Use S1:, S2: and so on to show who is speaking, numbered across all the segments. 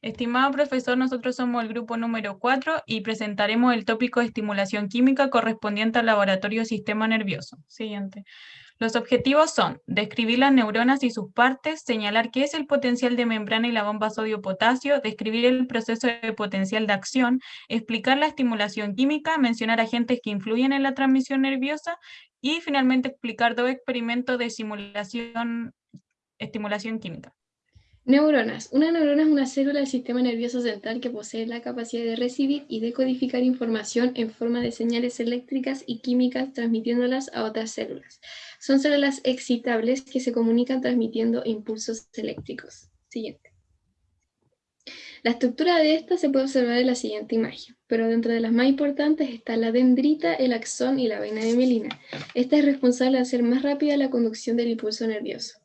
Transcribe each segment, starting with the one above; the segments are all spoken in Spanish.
S1: Estimado profesor, nosotros somos el grupo número 4 y presentaremos el tópico de estimulación química correspondiente al laboratorio sistema nervioso. Siguiente. Los objetivos son describir las neuronas y sus partes, señalar qué es el potencial de membrana y la bomba sodio-potasio, describir el proceso de potencial de acción, explicar la estimulación química, mencionar agentes que influyen en la transmisión nerviosa y finalmente explicar dos experimentos de simulación, estimulación química.
S2: Neuronas. Una neurona es una célula del sistema nervioso central que posee la capacidad de recibir y decodificar información en forma de señales eléctricas y químicas transmitiéndolas a otras células. Son células excitables que se comunican transmitiendo impulsos eléctricos. Siguiente. La estructura de esta se puede observar en la siguiente imagen, pero dentro de las más importantes está la dendrita, el axón y la vaina de mielina. Esta es responsable de hacer más rápida la conducción del impulso nervioso.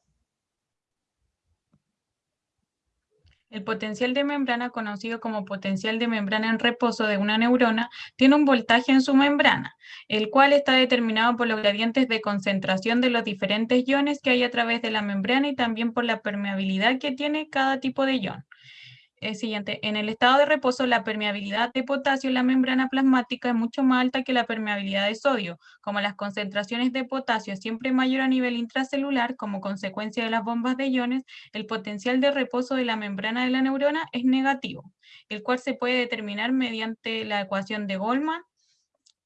S1: El potencial de membrana, conocido como potencial de membrana en reposo de una neurona, tiene un voltaje en su membrana, el cual está determinado por los gradientes de concentración de los diferentes iones que hay a través de la membrana y también por la permeabilidad que tiene cada tipo de ion siguiente. En el estado de reposo, la permeabilidad de potasio en la membrana plasmática es mucho más alta que la permeabilidad de sodio. Como las concentraciones de potasio siempre mayor a nivel intracelular, como consecuencia de las bombas de iones, el potencial de reposo de la membrana de la neurona es negativo, el cual se puede determinar mediante la ecuación de Goldman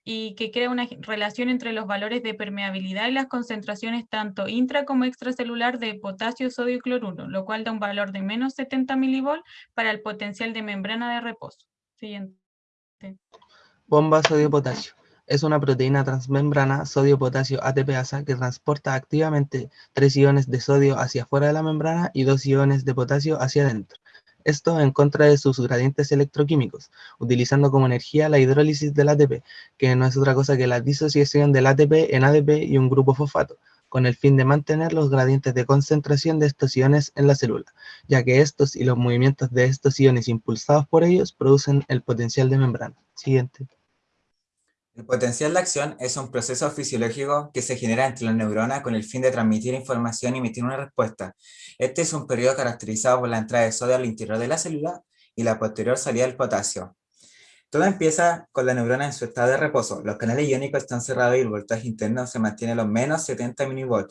S1: y que crea una relación entre los valores de permeabilidad y las concentraciones tanto intra como extracelular de potasio, sodio y cloruro, lo cual da un valor de menos 70 milivol para el potencial de membrana de reposo. Siguiente.
S3: Bomba sodio-potasio. Es una proteína transmembrana sodio-potasio ATPasa que transporta activamente tres iones de sodio hacia afuera de la membrana y dos iones de potasio hacia adentro esto en contra de sus gradientes electroquímicos, utilizando como energía la hidrólisis del ATP, que no es otra cosa que la disociación del ATP en ADP y un grupo fosfato, con el fin de mantener los gradientes de concentración de estos iones en la célula, ya que estos y los movimientos de estos iones impulsados por ellos producen el potencial de membrana. Siguiente.
S4: El potencial de acción es un proceso fisiológico que se genera entre las neuronas con el fin de transmitir información y emitir una respuesta. Este es un periodo caracterizado por la entrada de sodio al interior de la célula y la posterior salida del potasio. Todo empieza con la neurona en su estado de reposo. Los canales iónicos están cerrados y el voltaje interno se mantiene a los menos 70 mV.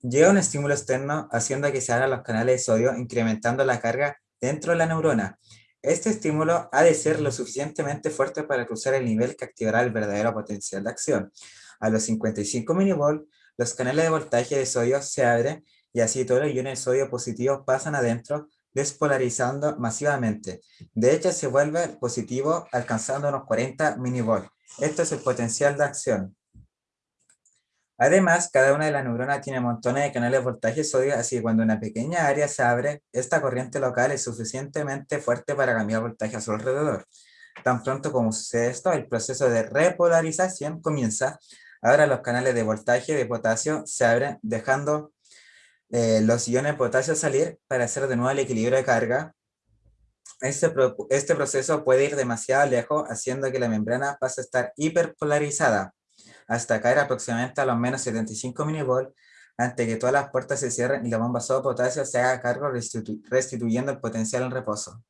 S4: Llega un estímulo externo haciendo que se abran los canales de sodio, incrementando la carga dentro de la neurona. Este estímulo ha de ser lo suficientemente fuerte para cruzar el nivel que activará el verdadero potencial de acción. A los 55 mV, los canales de voltaje de sodio se abren y así todos los iones de sodio positivos pasan adentro, despolarizando masivamente. De hecho, se vuelve positivo alcanzando unos 40 mV. Esto es el potencial de acción. Además, cada una de las neuronas tiene montones de canales de voltaje sodio, así que cuando una pequeña área se abre, esta corriente local es suficientemente fuerte para cambiar voltaje a su alrededor. Tan pronto como sucede esto, el proceso de repolarización comienza. Ahora los canales de voltaje de potasio se abren, dejando eh, los iones de potasio salir para hacer de nuevo el equilibrio de carga. Este, este proceso puede ir demasiado lejos, haciendo que la membrana pase a estar hiperpolarizada hasta caer aproximadamente a los menos 75 mV antes que todas las puertas se cierren y la bomba sodio potasio se haga cargo restituyendo el potencial en reposo.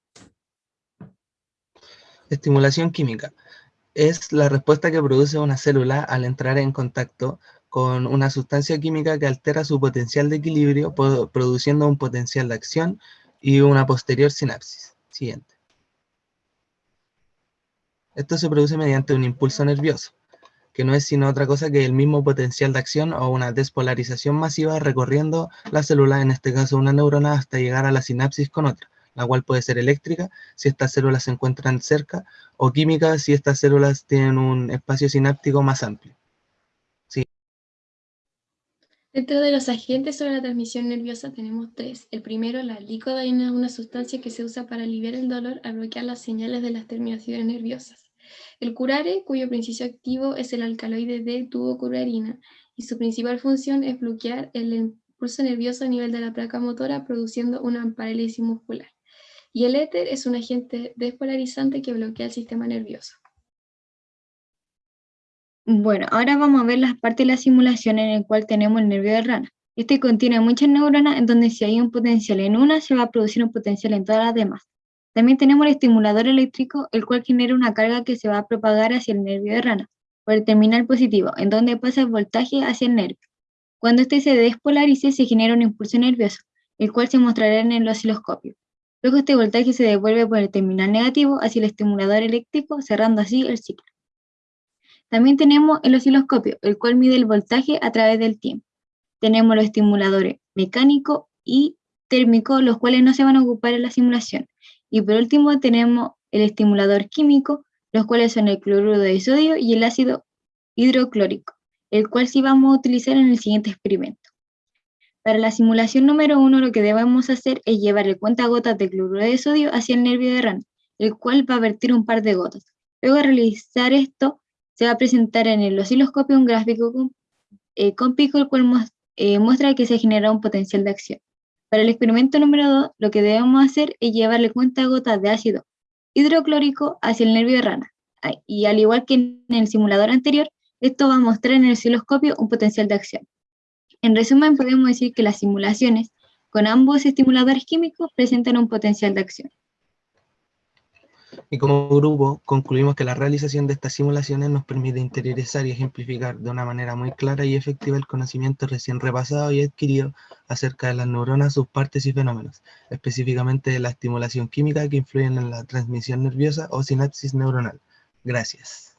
S3: Estimulación química. Es la respuesta que produce una célula al entrar en contacto con una sustancia química que altera su potencial de equilibrio, produciendo un potencial de acción y una posterior sinapsis. Siguiente. Esto se produce mediante un impulso nervioso que no es sino otra cosa que el mismo potencial de acción o una despolarización masiva recorriendo la célula, en este caso una neurona, hasta llegar a la sinapsis con otra, la cual puede ser eléctrica si estas células se encuentran cerca, o química si estas células tienen un espacio sináptico más amplio.
S2: Dentro de los agentes sobre la transmisión nerviosa tenemos tres. El primero, la licodaína, es una sustancia que se usa para aliviar el dolor al bloquear las señales de las terminaciones nerviosas. El curare, cuyo principio activo es el alcaloide D-tubocurarina, y su principal función es bloquear el impulso nervioso a nivel de la placa motora, produciendo una parálisis muscular. Y el éter es un agente despolarizante que bloquea el sistema nervioso.
S5: Bueno, ahora vamos a ver las partes de la simulación en el cual tenemos el nervio de rana. Este contiene muchas neuronas en donde si hay un potencial en una, se va a producir un potencial en todas las demás. También tenemos el estimulador eléctrico, el cual genera una carga que se va a propagar hacia el nervio de rana, por el terminal positivo, en donde pasa el voltaje hacia el nervio. Cuando este se despolarice, se genera un impulso nervioso, el cual se mostrará en el osciloscopio. Luego este voltaje se devuelve por el terminal negativo hacia el estimulador eléctrico, cerrando así el ciclo. También tenemos el osciloscopio, el cual mide el voltaje a través del tiempo. Tenemos los estimuladores mecánico y térmico, los cuales no se van a ocupar en la simulación. Y por último tenemos el estimulador químico, los cuales son el cloruro de sodio y el ácido hidroclórico, el cual sí vamos a utilizar en el siguiente experimento. Para la simulación número uno, lo que debemos hacer es llevar el cuentagotas de cloruro de sodio hacia el nervio de rana, el cual va a vertir un par de gotas. Luego de realizar esto, se va a presentar en el osciloscopio un gráfico con, eh, pico, el cual eh, muestra que se genera un potencial de acción. Para el experimento número 2, lo que debemos hacer es llevarle cuentagotas de ácido hidroclórico hacia el nervio de rana. Y al igual que en el simulador anterior, esto va a mostrar en el osciloscopio un potencial de acción. En resumen, podemos decir que las simulaciones con ambos estimuladores químicos presentan un potencial de acción.
S3: Y como grupo, concluimos que la realización de estas simulaciones nos permite interiorizar y ejemplificar de una manera muy clara y efectiva el conocimiento recién repasado y adquirido acerca de las neuronas, sus partes y fenómenos, específicamente de la estimulación química que influyen en la transmisión nerviosa o sinapsis neuronal. Gracias.